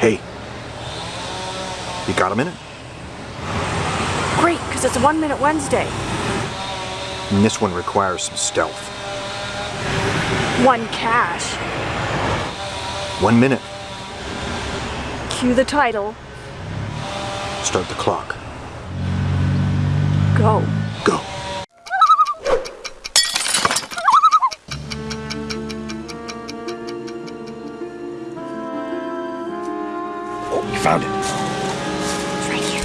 Hey, you got a minute? Great, because it's a One Minute Wednesday. And this one requires some stealth. One cache. One minute. Cue the title. Start the clock. Go. Oh, you found it. It's right here.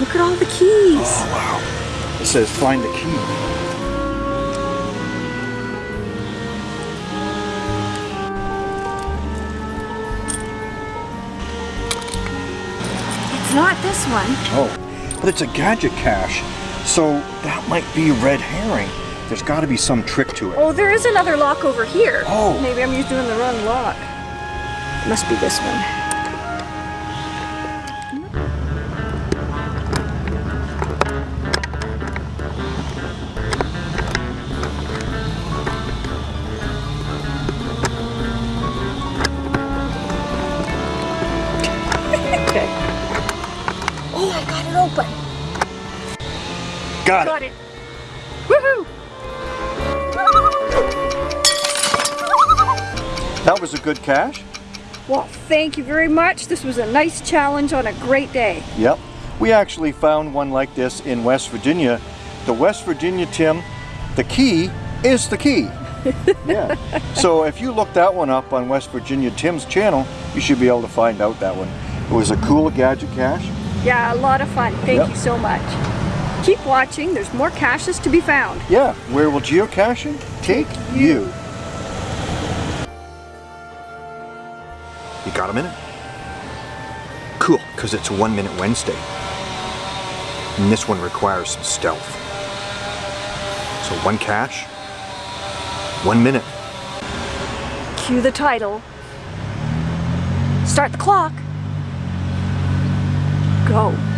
Look at all the keys. Oh, wow. It says find the key. It's not this one. Oh, but it's a gadget cache, so that might be a red herring. There's got to be some trick to it. Oh, there is another lock over here. Oh. Maybe I'm just doing the wrong lock. It must be this one. Oh, I got it open. Got it. Got it. Woohoo! That was a good cache. Well, thank you very much. This was a nice challenge on a great day. Yep. We actually found one like this in West Virginia. The West Virginia Tim, the key is the key. yeah. So if you look that one up on West Virginia Tim's channel, you should be able to find out that one. It was a cool gadget cache. Yeah, a lot of fun. Thank Yep. you so much. Keep watching. There's more caches to be found. Yeah, where will geocaching take you? You got a minute? Cool, because it's One Minute Wednesday. And this one requires some stealth. So one cache, one minute. Cue the title. Start the clock. Go.